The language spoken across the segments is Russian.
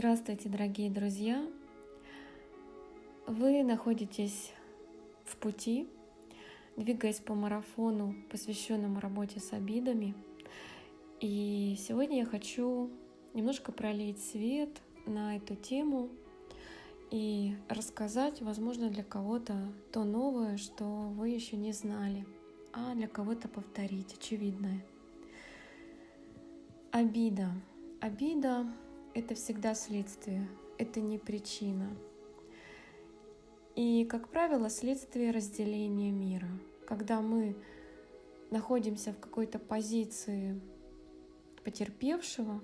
Здравствуйте, дорогие друзья! Вы находитесь в пути, двигаясь по марафону, посвященному работе с обидами. И сегодня я хочу немножко пролить свет на эту тему и рассказать, возможно, для кого-то то новое, что вы еще не знали, а для кого-то повторить очевидное. Обида. Обида это всегда следствие, это не причина. И, как правило, следствие разделения мира. Когда мы находимся в какой-то позиции потерпевшего,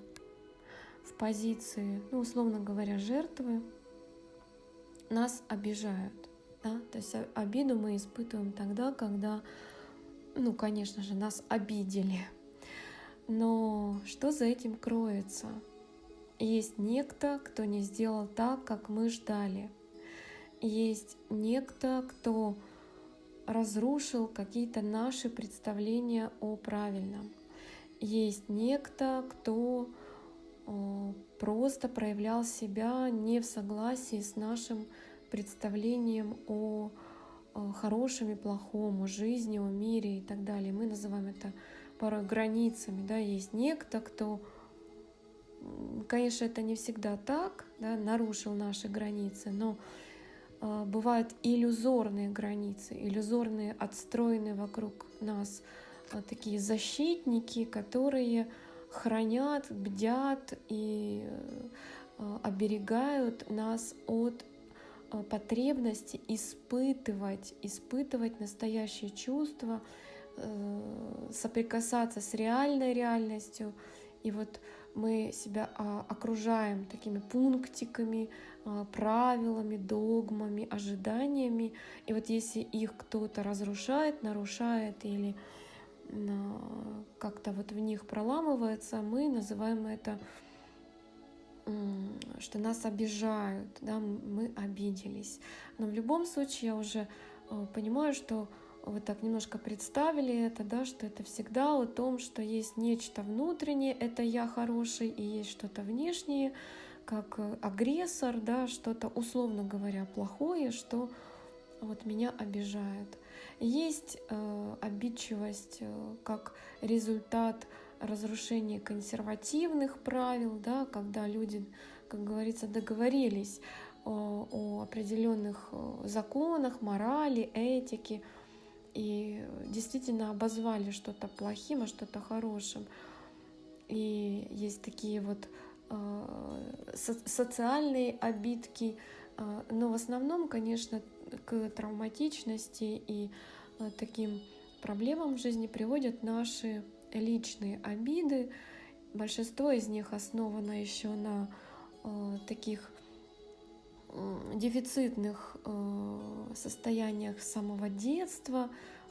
в позиции, ну, условно говоря, жертвы, нас обижают. Да? То есть обиду мы испытываем тогда, когда, ну, конечно же, нас обидели. Но что за этим кроется? Есть некто, кто не сделал так, как мы ждали. Есть некто, кто разрушил какие-то наши представления о правильном. Есть некто, кто э, просто проявлял себя не в согласии с нашим представлением о хорошем и плохом, о жизни, о мире и так далее. Мы называем это порой границами. Да? Есть некто, кто Конечно, это не всегда так, да, нарушил наши границы, но э, бывают иллюзорные границы, иллюзорные, отстроенные вокруг нас э, такие защитники, которые хранят, бдят и э, оберегают нас от э, потребности испытывать, испытывать настоящие чувства, э, соприкасаться с реальной реальностью. И вот мы себя а, окружаем такими пунктиками, а, правилами, догмами, ожиданиями. И вот если их кто-то разрушает, нарушает или а, как-то вот в них проламывается, мы называем это, что нас обижают, да, мы обиделись. Но в любом случае я уже понимаю, что вы так немножко представили это, да, что это всегда о том, что есть нечто внутреннее, это я хороший, и есть что-то внешнее, как э, агрессор, да, что-то, условно говоря, плохое, что вот меня обижает. Есть э, обидчивость э, как результат разрушения консервативных правил, да, когда люди, как говорится, договорились о, о определенных э, законах, морали, этике, и действительно обозвали что-то плохим, а что-то хорошим. И есть такие вот э, со- социальные обидки, э, но в основном, конечно, к травматичности и э, таким проблемам в жизни приводят наши личные обиды. Большинство из них основано еще на таких дефицитных э, состояниях с самого детства,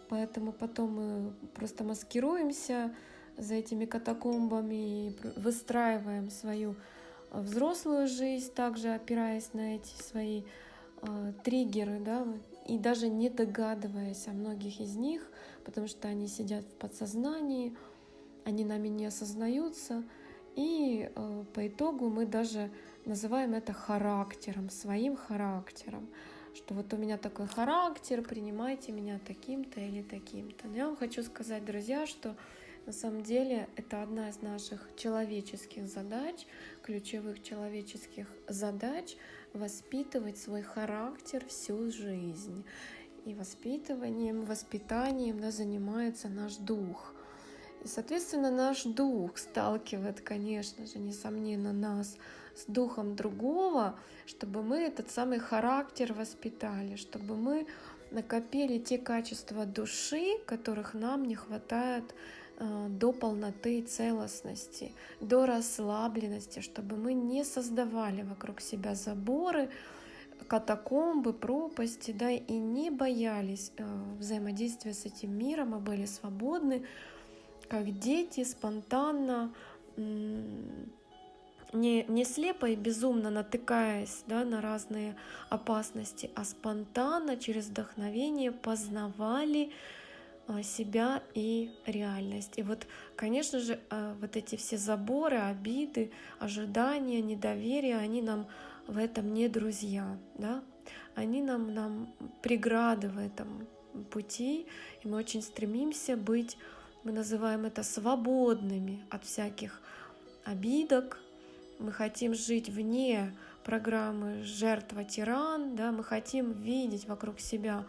поэтому потом мы просто маскируемся за этими катакомбами и выстраиваем свою взрослую жизнь, также опираясь на эти свои э, триггеры, да, и даже не догадываясь о многих из них, потому что они сидят в подсознании, они нами не осознаются, и э, по итогу мы даже называем это характером, своим характером, что вот у меня такой характер, принимайте меня таким-то или таким-то. Но я вам хочу сказать, друзья, что на самом деле это одна из наших человеческих задач, ключевых человеческих задач воспитывать свой характер всю жизнь. И воспитыванием, воспитанием да, занимается наш дух. И, соответственно, наш дух сталкивает, конечно же, несомненно, нас с духом другого, чтобы мы этот самый характер воспитали, чтобы мы накопили те качества души, которых нам не хватает э, до полноты и целостности, до расслабленности, чтобы мы не создавали вокруг себя заборы, катакомбы, пропасти, да, и не боялись э, взаимодействия с этим миром, а были свободны как дети спонтанно, не, не слепо и безумно натыкаясь да, на разные опасности, а спонтанно через вдохновение познавали а, себя и реальность. И вот, конечно же, а, вот эти все заборы, обиды, ожидания, недоверие, они нам в этом не друзья, да? Они нам, нам преграды в этом пути, и мы очень стремимся быть, мы называем это свободными от всяких обидок, мы хотим жить вне программы жертва-тиран, да, мы хотим видеть вокруг себя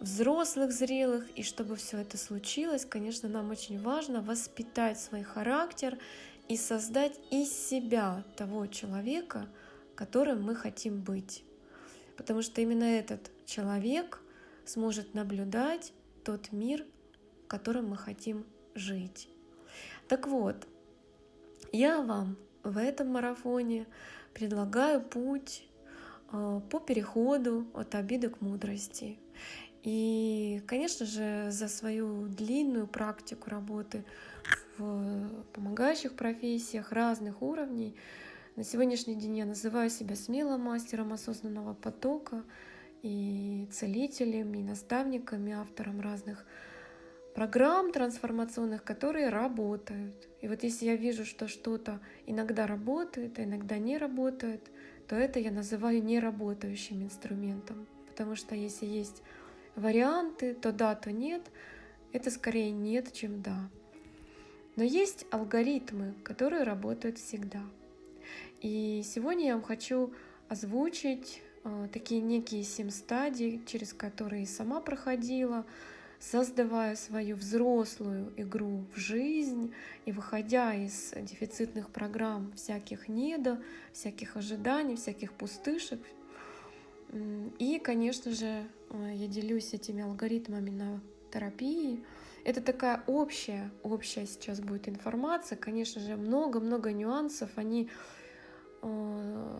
взрослых, зрелых, и чтобы все это случилось, конечно, нам очень важно воспитать свой характер и создать из себя того человека, которым мы хотим быть. Потому что именно этот человек сможет наблюдать тот мир, в котором мы хотим жить. Так вот, я вам в этом марафоне предлагаю путь э, по переходу от обиды к мудрости. И, конечно же, за свою длинную практику работы в помогающих профессиях разных уровней на сегодняшний день я называю себя смело мастером осознанного потока и целителем, и наставником, и автором разных программ трансформационных, которые работают. И вот если я вижу, что что-то иногда работает, а иногда не работает, то это я называю неработающим инструментом. Потому что если есть варианты, то да, то нет, это скорее нет, чем да. Но есть алгоритмы, которые работают всегда. И сегодня я вам хочу озвучить э, такие некие семь стадий, через которые сама проходила, создавая свою взрослую игру в жизнь и выходя из дефицитных программ всяких недо, всяких ожиданий, всяких пустышек. И, конечно же, э, я делюсь этими алгоритмами на терапии. Это такая общая, общая сейчас будет информация. Конечно же, много-много нюансов. Они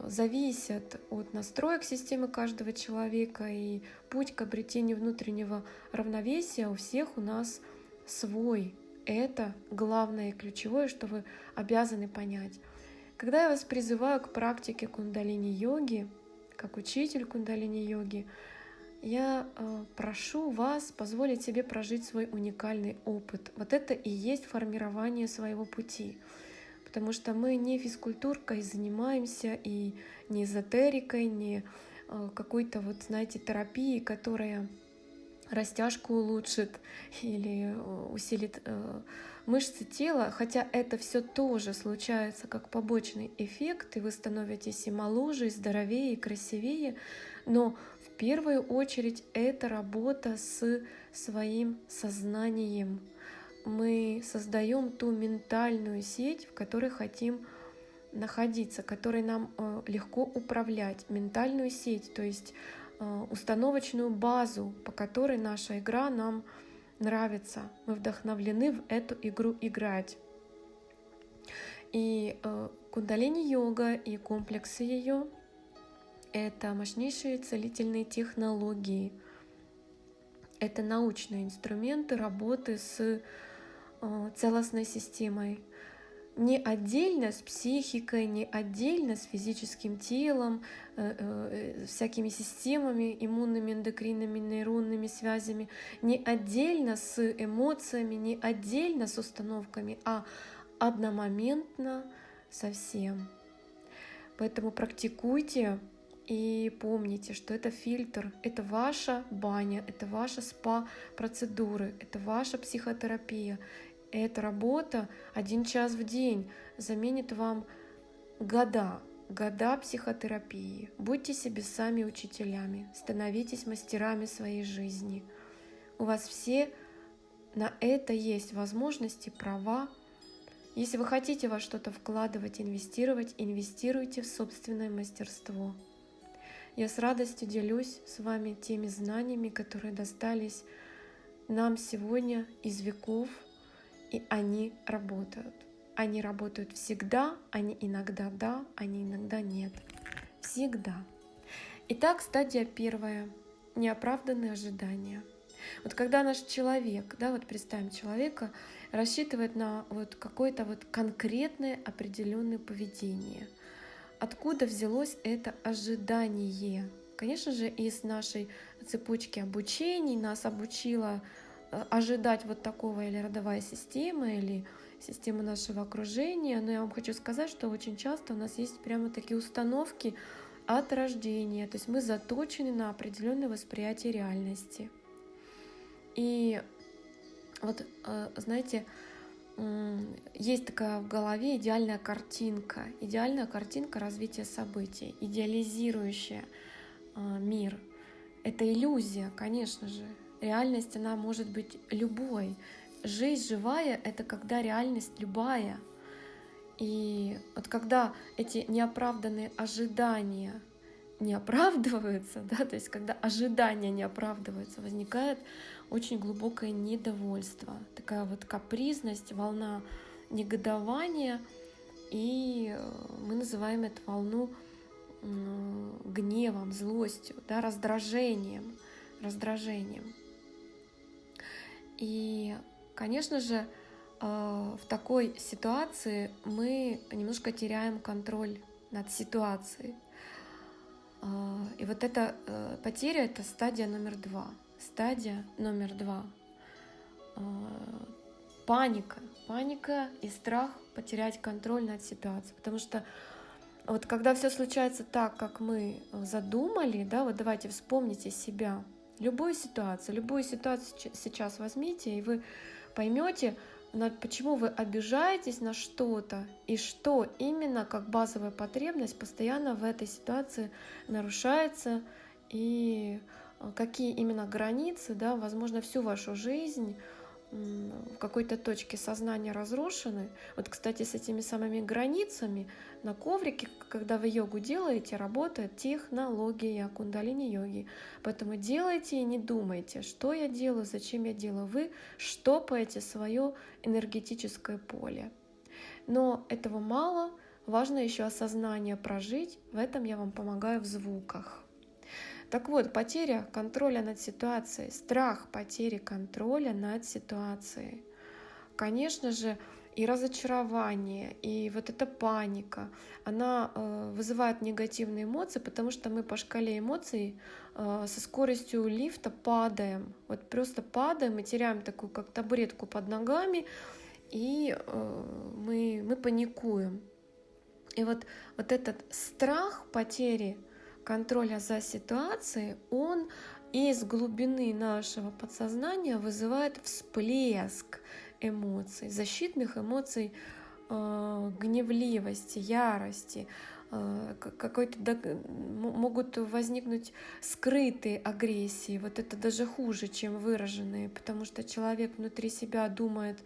зависят от настроек системы каждого человека, и путь к обретению внутреннего равновесия у всех у нас свой. Это главное и ключевое, что вы обязаны понять. Когда я вас призываю к практике кундалини-йоги, как учитель кундалини-йоги, я э, прошу вас позволить себе прожить свой уникальный опыт. Вот это и есть формирование своего пути потому что мы не физкультуркой занимаемся и не эзотерикой, не э, какой-то вот, знаете, терапией, которая растяжку улучшит или э, усилит э, мышцы тела, хотя это все тоже случается как побочный эффект, и вы становитесь и моложе, и здоровее, и красивее, но в первую очередь это работа с своим сознанием, мы создаем ту ментальную сеть, в которой хотим находиться, которой нам э, легко управлять, ментальную сеть, то есть э, установочную базу, по которой наша игра нам нравится. Мы вдохновлены в эту игру играть. И э, кундалини-йога и комплексы ее — это мощнейшие целительные технологии. Это научные инструменты работы с целостной системой. Не отдельно с психикой, не отдельно с физическим телом, э, э, всякими системами, иммунными, эндокринными, нейронными связями, не отдельно с эмоциями, не отдельно с установками, а одномоментно со всем. Поэтому практикуйте и помните, что это фильтр, это ваша баня, это ваша спа-процедуры, это ваша психотерапия, эта работа один час в день заменит вам года, года психотерапии. Будьте себе сами учителями, становитесь мастерами своей жизни. У вас все на это есть возможности, права. Если вы хотите во что-то вкладывать, инвестировать, инвестируйте в собственное мастерство. Я с радостью делюсь с вами теми знаниями, которые достались нам сегодня из веков – и они работают. Они работают всегда, они иногда да, они иногда нет. Всегда. Итак, стадия первая. Неоправданные ожидания. Вот когда наш человек, да, вот представим человека, рассчитывает на вот какое-то вот конкретное определенное поведение. Откуда взялось это ожидание? Конечно же, из нашей цепочки обучений нас обучила ожидать вот такого или родовая система, или система нашего окружения. Но я вам хочу сказать, что очень часто у нас есть прямо такие установки от рождения. То есть мы заточены на определенное восприятие реальности. И вот, э, знаете, есть такая в голове идеальная картинка, идеальная картинка развития событий, идеализирующая э, мир. Это иллюзия, конечно же. Реальность, она может быть любой. Жизнь живая — это когда реальность любая. И вот когда эти неоправданные ожидания не оправдываются, да, то есть когда ожидания не оправдываются, возникает очень глубокое недовольство, такая вот капризность, волна негодования, и э, мы называем эту волну гневом, злостью, да, раздражением, раздражением. И, конечно же, э, в такой ситуации мы немножко теряем контроль над ситуацией. Э, и вот эта потеря — это стадия номер два — Стадия номер два. А, паника. Паника и страх потерять контроль над ситуацией. Потому что вот когда все случается так, как мы задумали, да, вот давайте вспомните себя, любую ситуацию, любую ситуацию сейчас возьмите, и вы поймете, почему вы обижаетесь на что-то, и что именно как базовая потребность постоянно в этой ситуации нарушается, и Э, какие именно границы, да, возможно, всю вашу жизнь в какой-то точке сознания разрушены. Вот, кстати, с этими самыми границами на коврике, когда вы йогу делаете, работает технология кундалини-йоги. Поэтому делайте и не думайте, что я делаю, зачем я делаю. Вы штопаете свое энергетическое поле. Но этого мало, важно еще осознание прожить. В этом я вам помогаю в звуках. Так вот, потеря контроля над ситуацией, страх потери контроля над ситуацией. Конечно же, и разочарование, и вот эта паника, она э, вызывает негативные эмоции, потому что мы по шкале эмоций э, со скоростью лифта падаем. Вот просто падаем и теряем такую как табуретку под ногами, и э, мы, мы паникуем. И вот, вот этот страх потери контроля за ситуацией, он из глубины нашего подсознания вызывает всплеск эмоций, защитных эмоций э, гневливости, ярости, э, какой-то могут возникнуть скрытые агрессии. Вот это даже хуже, чем выраженные, потому что человек внутри себя думает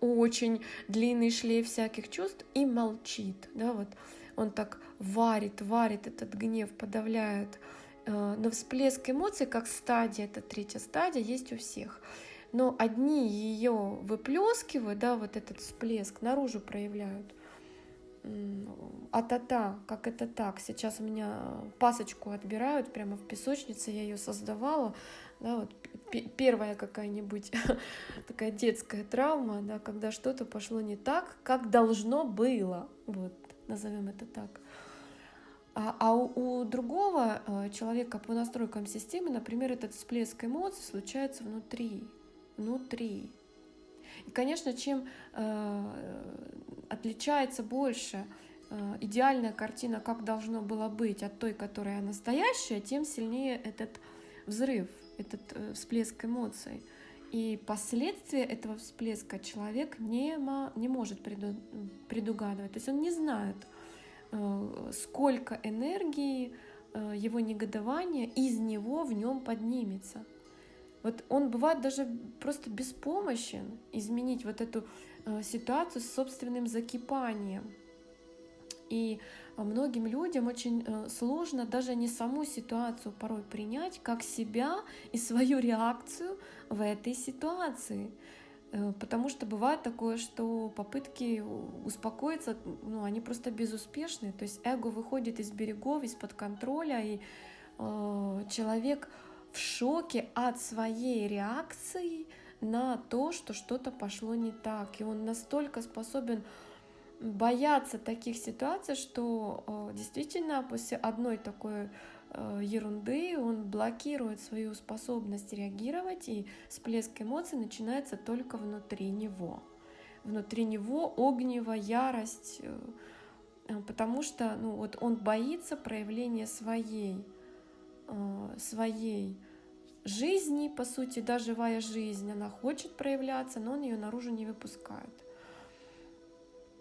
очень длинный шлейф всяких чувств и молчит. Да, вот он так варит, варит этот гнев, подавляет. Э, но всплеск эмоций, как стадия, это третья стадия, есть у всех. Но одни ее выплескивают, да, вот этот всплеск наружу проявляют. А-та-та, как это так? Сейчас у меня пасочку отбирают прямо в песочнице, я ее создавала. Да, вот первая какая-нибудь такая детская травма, да, когда что-то пошло не так, как должно было. Вот назовем это так. А, а у, у другого э, человека по настройкам системы, например, этот всплеск эмоций случается внутри. Внутри. И, конечно, чем э, отличается больше э, идеальная картина, как должно было быть, от той, которая настоящая, тем сильнее этот взрыв, этот э, всплеск эмоций. И последствия этого всплеска человек не, не может преду, предугадывать. То есть он не знает, э, сколько энергии э, его негодования из него в нем поднимется. Вот он бывает даже просто беспомощен изменить вот эту э, ситуацию с собственным закипанием. И многим людям очень э, сложно даже не саму ситуацию порой принять, как себя и свою реакцию в этой ситуации. Э, потому что бывает такое, что попытки успокоиться, ну, они просто безуспешны. То есть эго выходит из берегов, из-под контроля, и э, человек в шоке от своей реакции на то, что что-то пошло не так. И он настолько способен боятся таких ситуаций, что действительно после одной такой ерунды он блокирует свою способность реагировать, и всплеск эмоций начинается только внутри него. Внутри него огнево, ярость, потому что ну, вот он боится проявления своей, своей жизни, по сути, да, живая жизнь, она хочет проявляться, но он ее наружу не выпускает.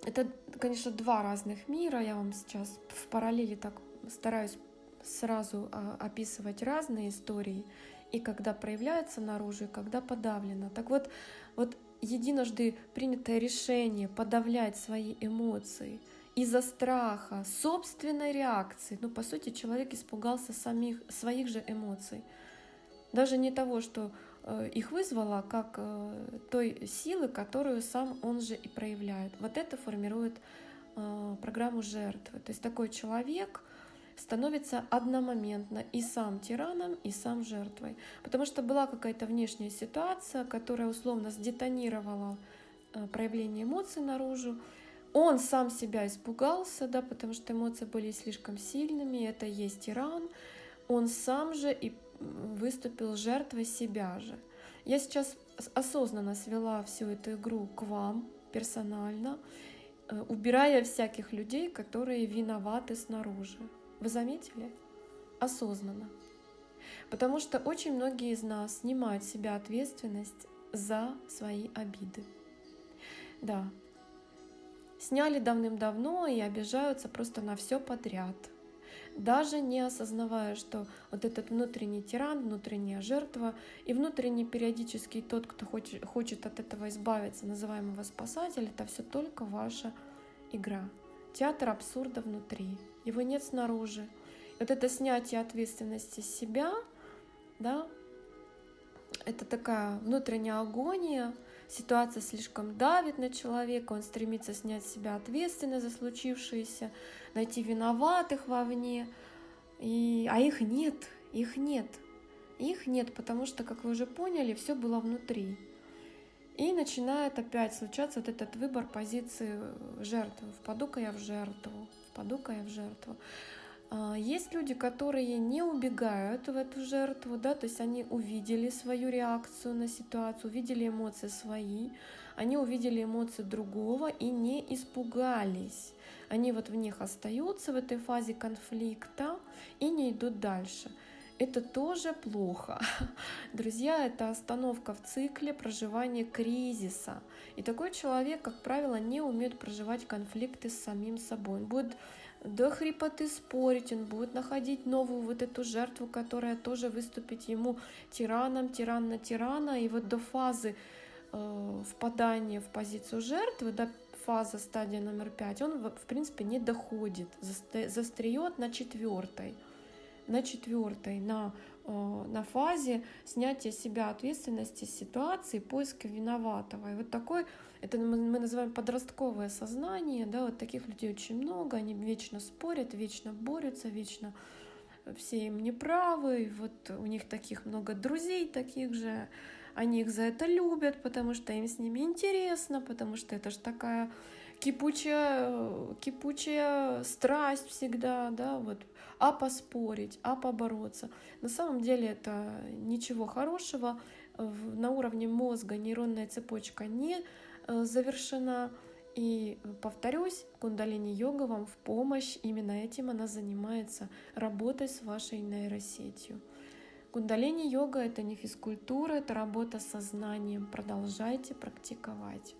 Это, конечно, два разных мира. Я вам сейчас в параллели так стараюсь сразу а, описывать разные истории, и когда проявляется наружу, и когда подавлено. Так вот, вот единожды принятое решение подавлять свои эмоции из-за страха, собственной реакции, ну, по сути, человек испугался самих, своих же эмоций – даже не того, что их вызвало, как э, той силы, которую сам он же и проявляет. Вот это формирует э, программу жертвы. То есть такой человек становится одномоментно и сам тираном, и сам жертвой. Потому что была какая-то внешняя ситуация, которая условно сдетонировала проявление эмоций наружу. Он сам себя испугался, да, потому что эмоции были слишком сильными, это есть тиран. Он сам же и выступил жертвой себя же. Я сейчас осознанно свела всю эту игру к вам персонально, э, убирая всяких людей, которые виноваты снаружи. Вы заметили? Осознанно. Потому что очень многие из нас снимают с себя ответственность за свои обиды. Да, сняли давным-давно и обижаются просто на все подряд – даже не осознавая, что вот этот внутренний тиран, внутренняя жертва и внутренний периодический тот, кто хочет, от этого избавиться, называемого спасатель, это все только ваша игра. Театр абсурда внутри, его нет снаружи. И вот это снятие ответственности с себя, да, это такая внутренняя агония, ситуация слишком давит на человека, он стремится снять с себя ответственность за случившееся, найти виноватых вовне, и... а их нет, их нет. Их нет, потому что, как вы уже поняли, все было внутри. И начинает опять случаться вот этот выбор позиции жертвы. Впаду-ка я в жертву, впаду-ка я в жертву. А, есть люди, которые не убегают в эту жертву, да, то есть они увидели свою реакцию на ситуацию, увидели эмоции свои, они увидели эмоции другого и не испугались. Они вот в них остаются в этой фазе конфликта и не идут дальше. Это тоже плохо. Друзья, это остановка в цикле проживания кризиса. И такой человек, как правило, не умеет проживать конфликты с самим собой. Он будет до хрипоты спорить, он будет находить новую вот эту жертву, которая тоже выступит ему тираном, тиран на тирана, и вот до фазы э, впадания в позицию жертвы, до фаза, стадия номер пять, он в принципе не доходит, застреет на четвертой, на четвертой, на, э, на фазе снятия себя ответственности ситуации, поиска виноватого. И вот такой это мы называем подростковое сознание, да, вот таких людей очень много, они вечно спорят, вечно борются, вечно все им неправы, вот у них таких много друзей таких же, они их за это любят, потому что им с ними интересно, потому что это же такая кипучая, кипучая страсть всегда, да, вот, а поспорить, а побороться. На самом деле это ничего хорошего, на уровне мозга нейронная цепочка не Э, завершена. И повторюсь, кундалини-йога вам в помощь. Именно этим она занимается, работой с вашей нейросетью. Кундалини-йога — это не физкультура, это работа с сознанием. Продолжайте практиковать.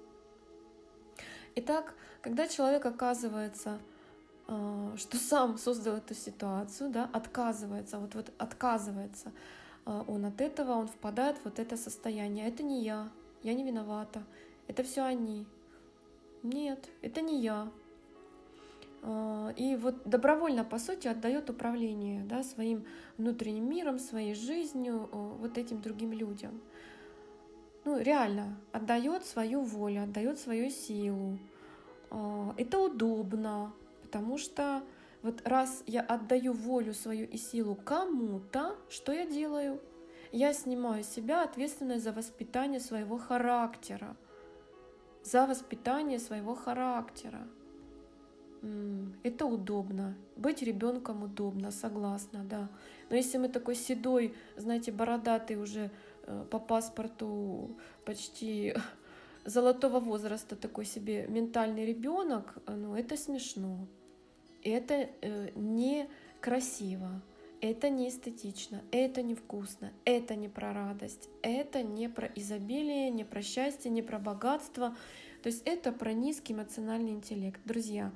Итак, когда человек оказывается, э, что сам создал эту ситуацию, да, отказывается, вот, вот отказывается э, он от этого, он впадает в вот это состояние. Это не я, я не виновата, это все они. Нет, это не я. А, и вот добровольно, по сути, отдает управление да, своим внутренним миром, своей жизнью вот этим другим людям. Ну, реально, отдает свою волю, отдает свою силу. А, это удобно, потому что вот раз я отдаю волю свою и силу кому-то, что я делаю? Я снимаю с себя ответственность за воспитание своего характера за воспитание своего характера. это удобно. Быть ребенком удобно, согласна, да. Но если мы такой седой, знаете, бородатый уже э, по паспорту почти золотого возраста такой себе ментальный ребенок, ну это смешно. Это э, не красиво, это не эстетично, это невкусно, это не про радость, это не про изобилие, не про счастье, не про богатство. То есть это про низкий эмоциональный интеллект. Друзья,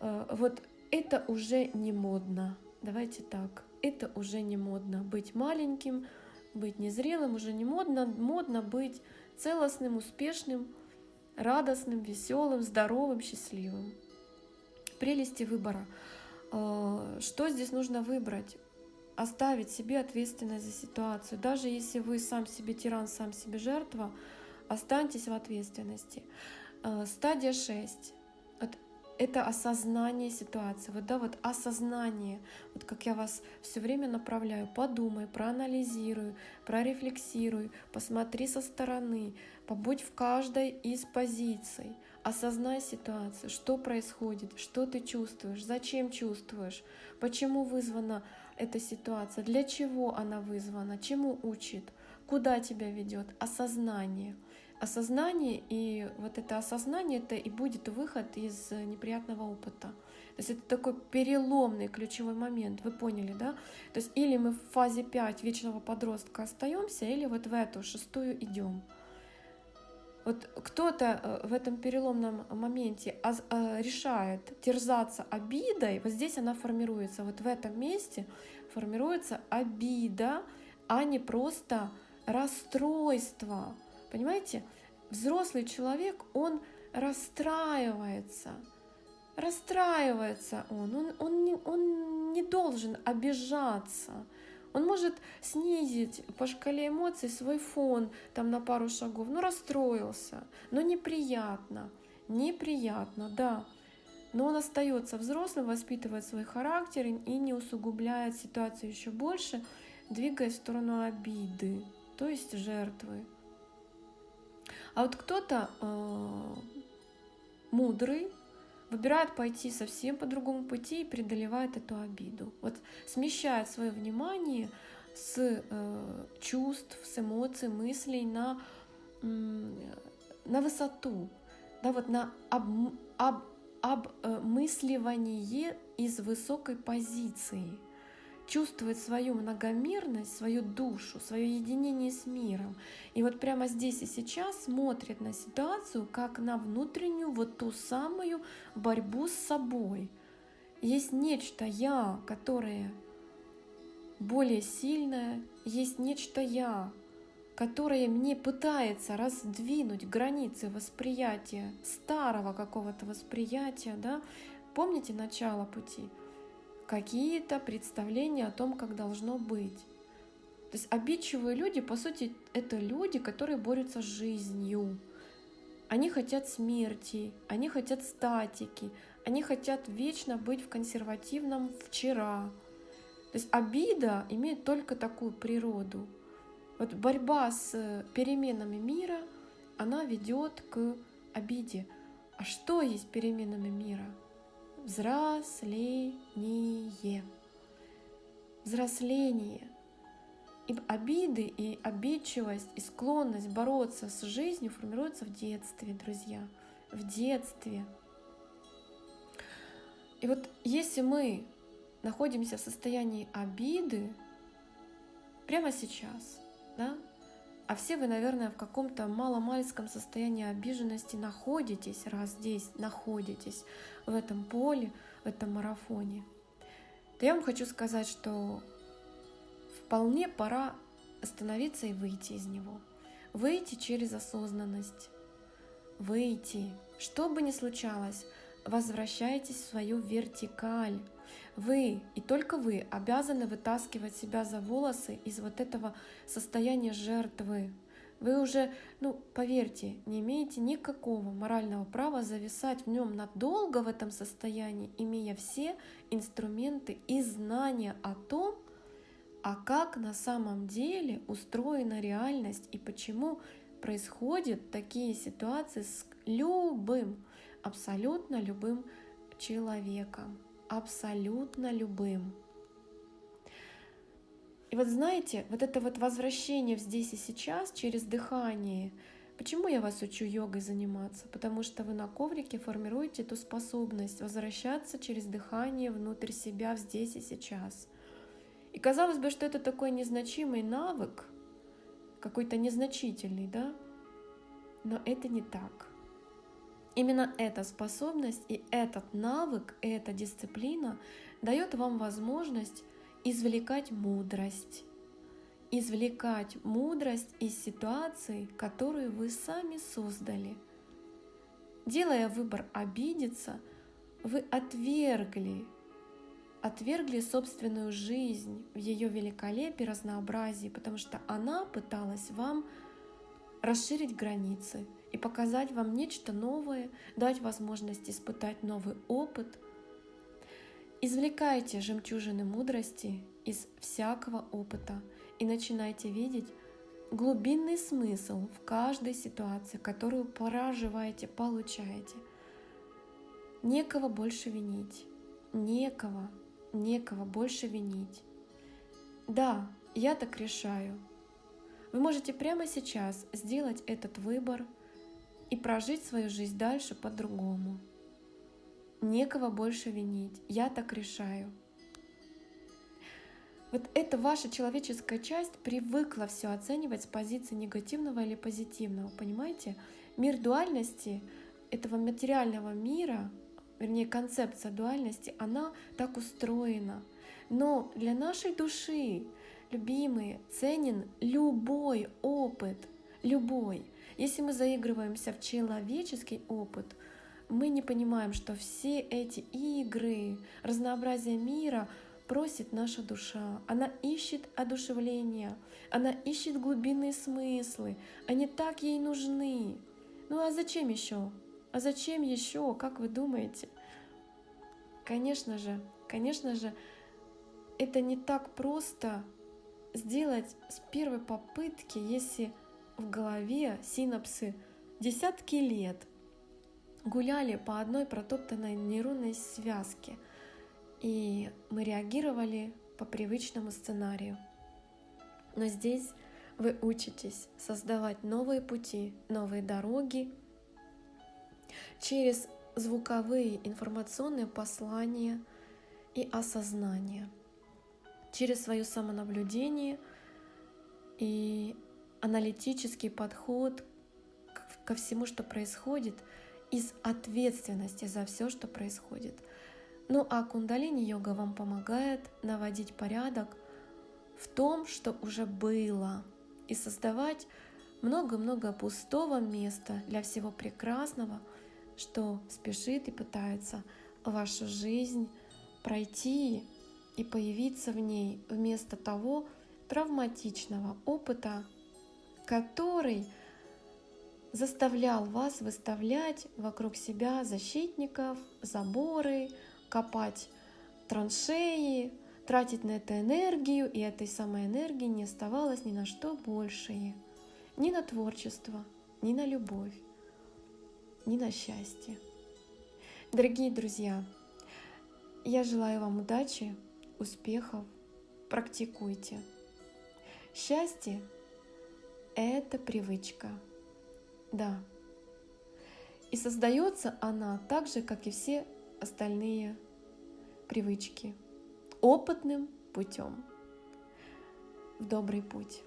э, вот это уже не модно. Давайте так. Это уже не модно. Быть маленьким, быть незрелым уже не модно. Модно быть целостным, успешным, радостным, веселым, здоровым, счастливым. Прелести выбора. Э, что здесь нужно выбрать? Оставить себе ответственность за ситуацию. Даже если вы сам себе тиран, сам себе жертва, останьтесь в ответственности. Э, стадия 6 это осознание ситуации, вот да, вот осознание, вот как я вас все время направляю, подумай, проанализируй, прорефлексируй, посмотри со стороны, побудь в каждой из позиций, осознай ситуацию, что происходит, что ты чувствуешь, зачем чувствуешь, почему вызвана эта ситуация, для чего она вызвана, чему учит, куда тебя ведет, осознание — осознание, и вот это осознание, это и будет выход из неприятного опыта. То есть это такой переломный ключевой момент, вы поняли, да? То есть или мы в фазе 5 вечного подростка остаемся, или вот в эту шестую идем. Вот кто-то э, в этом переломном моменте э, решает терзаться обидой, вот здесь она формируется, вот в этом месте формируется обида, а не просто расстройство, Понимаете? Взрослый человек, он расстраивается. Расстраивается он. Он, он, не, он не должен обижаться. Он может снизить по шкале эмоций свой фон там на пару шагов. Ну, расстроился, но неприятно. Неприятно, да. Но он остается взрослым, воспитывает свой характер и не усугубляет ситуацию еще больше, двигаясь в сторону обиды, то есть жертвы. А вот кто-то э, мудрый выбирает пойти совсем по другому пути и преодолевает эту обиду. Вот смещает свое внимание с э, чувств, с эмоций, мыслей на, э, на высоту, да, вот на об, об, обмысливание из высокой позиции чувствует свою многомерность, свою душу, свое единение с миром. И вот прямо здесь и сейчас смотрит на ситуацию как на внутреннюю вот ту самую борьбу с собой. Есть нечто «я», которое более сильное, есть нечто «я», которое мне пытается раздвинуть границы восприятия, старого какого-то восприятия, да, помните начало пути? Какие-то представления о том, как должно быть. То есть обидчивые люди, по сути, это люди, которые борются с жизнью. Они хотят смерти, они хотят статики, они хотят вечно быть в консервативном вчера. То есть обида имеет только такую природу. Вот борьба с переменами мира, она ведет к обиде. А что есть переменами мира? Взросление. Взросление. И обиды, и обидчивость, и склонность бороться с жизнью формируются в детстве, друзья. В детстве. И вот если мы находимся в состоянии обиды прямо сейчас, да, а все вы, наверное, в каком-то маломальском состоянии обиженности находитесь, раз здесь находитесь, в этом поле, в этом марафоне. То я вам хочу сказать, что вполне пора остановиться и выйти из него. Выйти через осознанность. Выйти. Что бы ни случалось, возвращайтесь в свою вертикаль. Вы и только вы обязаны вытаскивать себя за волосы из вот этого состояния жертвы. Вы уже, ну, поверьте, не имеете никакого морального права зависать в нем надолго в этом состоянии, имея все инструменты и знания о том, а как на самом деле устроена реальность и почему происходят такие ситуации с любым, абсолютно любым человеком, абсолютно любым. И вот знаете, вот это вот возвращение в здесь и сейчас через дыхание. Почему я вас учу йогой заниматься? Потому что вы на коврике формируете эту способность возвращаться через дыхание внутрь себя в здесь и сейчас. И казалось бы, что это такой незначимый навык, какой-то незначительный, да? Но это не так. Именно эта способность и этот навык, и эта дисциплина дает вам возможность извлекать мудрость. Извлекать мудрость из ситуации, которую вы сами создали. Делая выбор обидеться, вы отвергли, отвергли собственную жизнь в ее великолепии, разнообразии, потому что она пыталась вам расширить границы и показать вам нечто новое, дать возможность испытать новый опыт – Извлекайте жемчужины мудрости из всякого опыта и начинайте видеть глубинный смысл в каждой ситуации, которую проживаете, получаете. Некого больше винить, некого, некого больше винить. Да, я так решаю. Вы можете прямо сейчас сделать этот выбор и прожить свою жизнь дальше по-другому. Некого больше винить. Я так решаю. Вот эта ваша человеческая часть привыкла все оценивать с позиции негативного или позитивного, понимаете? Мир дуальности этого материального мира, вернее концепция дуальности, она так устроена. Но для нашей души, любимые, ценен любой опыт, любой. Если мы заигрываемся в человеческий опыт — мы не понимаем, что все эти игры, разнообразие мира просит наша душа. Она ищет одушевления, она ищет глубинные смыслы. Они так ей нужны. Ну а зачем еще? А зачем еще, как вы думаете? Конечно же, конечно же, это не так просто сделать с первой попытки, если в голове синапсы десятки лет – гуляли по одной протоптанной нейронной связке, и мы реагировали по привычному сценарию. Но здесь вы учитесь создавать новые пути, новые дороги через звуковые информационные послания и осознание, через свое самонаблюдение и аналитический подход ко всему, что происходит – из ответственности за все, что происходит. Ну а кундалини-йога вам помогает наводить порядок в том, что уже было, и создавать много-много пустого места для всего прекрасного, что спешит и пытается вашу жизнь пройти и появиться в ней вместо того травматичного опыта, который заставлял вас выставлять вокруг себя защитников, заборы, копать траншеи, тратить на это энергию, и этой самой энергии не оставалось ни на что большее. Ни на творчество, ни на любовь, ни на счастье. Дорогие друзья, я желаю вам удачи, успехов, практикуйте. Счастье – это привычка – да. И создается она так же, как и все остальные привычки, опытным путем в добрый путь.